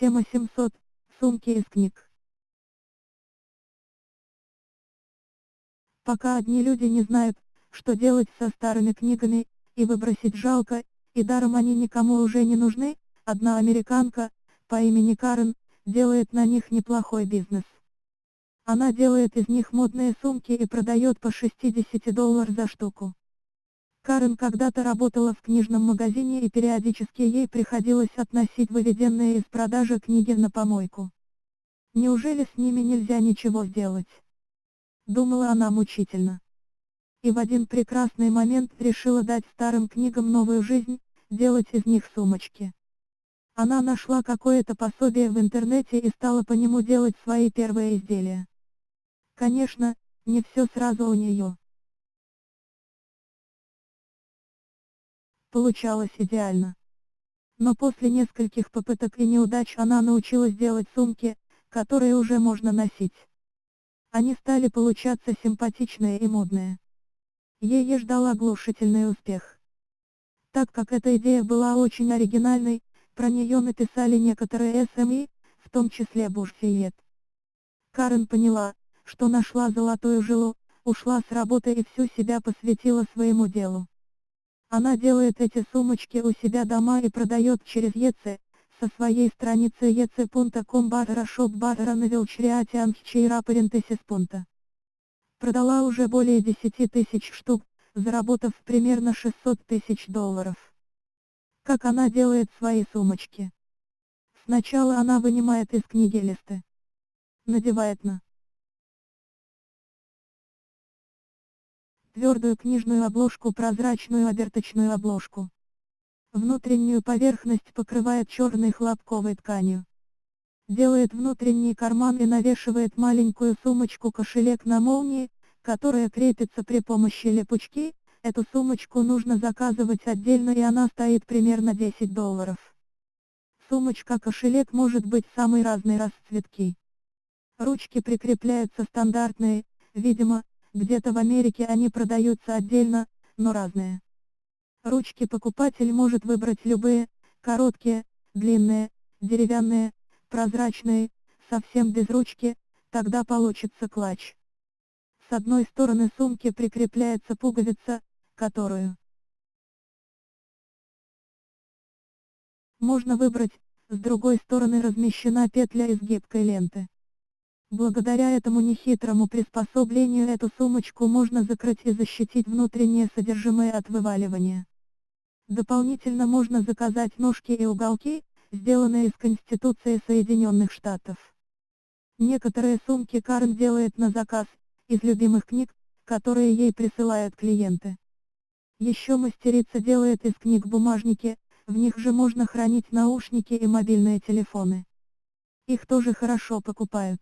Тема 700. Сумки из книг. Пока одни люди не знают, что делать со старыми книгами, и выбросить жалко, и даром они никому уже не нужны, одна американка, по имени Карен, делает на них неплохой бизнес. Она делает из них модные сумки и продает по 60 долларов за штуку. Карен когда-то работала в книжном магазине и периодически ей приходилось относить выведенные из продажи книги на помойку. Неужели с ними нельзя ничего сделать? Думала она мучительно. И в один прекрасный момент решила дать старым книгам новую жизнь, делать из них сумочки. Она нашла какое-то пособие в интернете и стала по нему делать свои первые изделия. Конечно, не все сразу у нее. Получалось идеально. Но после нескольких попыток и неудач она научилась делать сумки, которые уже можно носить. Они стали получаться симпатичные и модные. Ей ждал оглушительный успех. Так как эта идея была очень оригинальной, про нее написали некоторые СМИ, в том числе Бурфиет. Карен поняла, что нашла золотую жилу, ушла с работы и всю себя посвятила своему делу. Она делает эти сумочки у себя дома и продает через ЕЦ, со своей страницы ec.com барра шоп барра навелчриатиан чейра парентесис Продала уже более 10 тысяч штук, заработав примерно 600 тысяч долларов. Как она делает свои сумочки? Сначала она вынимает из книги листы. Надевает на твердую книжную обложку прозрачную оберточную обложку. Внутреннюю поверхность покрывает черной хлопковой тканью. Делает внутренний карман и навешивает маленькую сумочку-кошелек на молнии, которая крепится при помощи липучки, эту сумочку нужно заказывать отдельно и она стоит примерно 10 долларов. Сумочка-кошелек может быть самой разной расцветки. Ручки прикрепляются стандартные, видимо, где-то в Америке они продаются отдельно, но разные. Ручки покупатель может выбрать любые, короткие, длинные, деревянные, прозрачные, совсем без ручки, тогда получится клатч. С одной стороны сумки прикрепляется пуговица, которую можно выбрать, с другой стороны размещена петля из гибкой ленты. Благодаря этому нехитрому приспособлению эту сумочку можно закрыть и защитить внутреннее содержимое от вываливания. Дополнительно можно заказать ножки и уголки, сделанные из Конституции Соединенных Штатов. Некоторые сумки Карен делает на заказ, из любимых книг, которые ей присылают клиенты. Еще мастерица делает из книг бумажники, в них же можно хранить наушники и мобильные телефоны. Их тоже хорошо покупают.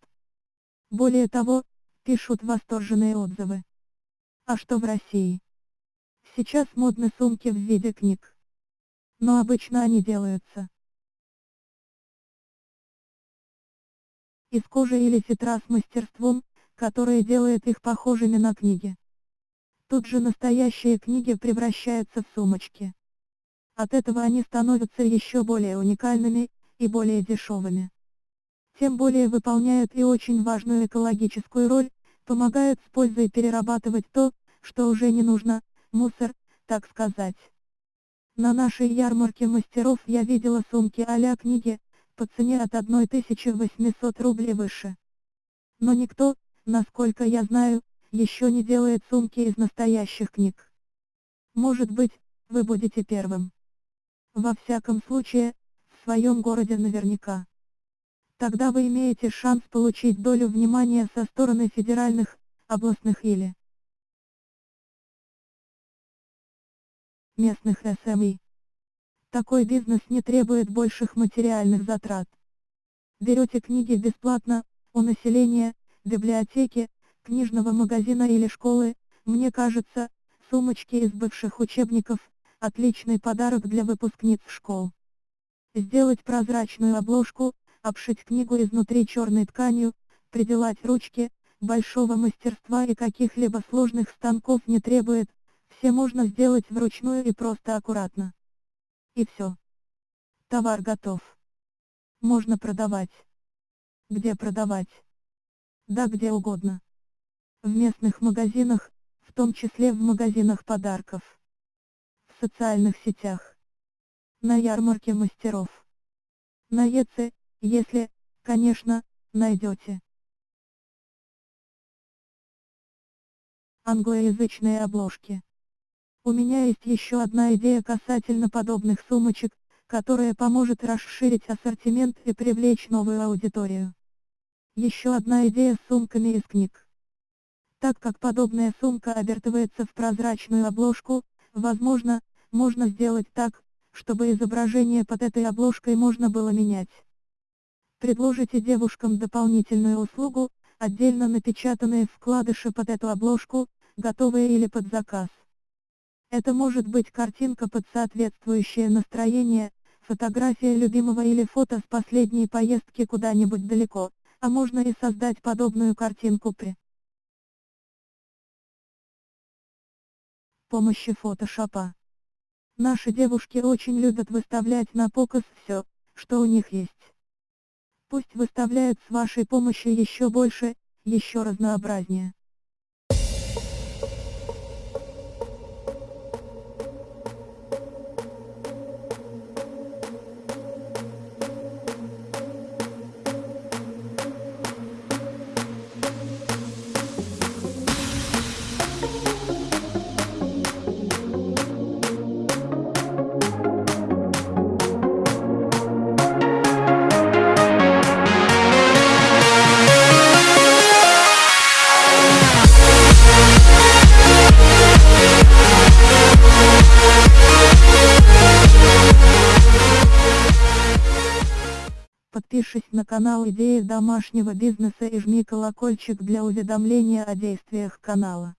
Более того, пишут восторженные отзывы. А что в России? Сейчас модны сумки в виде книг. Но обычно они делаются из кожи или фетра с мастерством, которое делает их похожими на книги. Тут же настоящие книги превращаются в сумочки. От этого они становятся еще более уникальными и более дешевыми тем более выполняют и очень важную экологическую роль, помогают с пользой перерабатывать то, что уже не нужно, мусор, так сказать. На нашей ярмарке мастеров я видела сумки а книги, по цене от 1800 рублей выше. Но никто, насколько я знаю, еще не делает сумки из настоящих книг. Может быть, вы будете первым. Во всяком случае, в своем городе наверняка. Тогда вы имеете шанс получить долю внимания со стороны федеральных, областных или местных СМИ. Такой бизнес не требует больших материальных затрат. Берете книги бесплатно, у населения, библиотеки, книжного магазина или школы, мне кажется, сумочки из бывших учебников, отличный подарок для выпускниц школ. Сделать прозрачную обложку, обшить книгу изнутри черной тканью, приделать ручки, большого мастерства и каких-либо сложных станков не требует, все можно сделать вручную и просто аккуратно. И все. Товар готов. Можно продавать. Где продавать? Да где угодно. В местных магазинах, в том числе в магазинах подарков. В социальных сетях. На ярмарке мастеров. На ЕЦ, если, конечно, найдете. Англоязычные обложки. У меня есть еще одна идея касательно подобных сумочек, которая поможет расширить ассортимент и привлечь новую аудиторию. Еще одна идея с сумками из книг. Так как подобная сумка обертывается в прозрачную обложку, возможно, можно сделать так, чтобы изображение под этой обложкой можно было менять. Предложите девушкам дополнительную услугу, отдельно напечатанные вкладыши под эту обложку, готовые или под заказ. Это может быть картинка под соответствующее настроение, фотография любимого или фото с последней поездки куда-нибудь далеко, а можно и создать подобную картинку при помощи фотошопа. Наши девушки очень любят выставлять на показ все, что у них есть. Пусть выставляют с вашей помощью еще больше, еще разнообразнее. Подпишись на канал Идеи домашнего бизнеса и жми колокольчик для уведомления о действиях канала.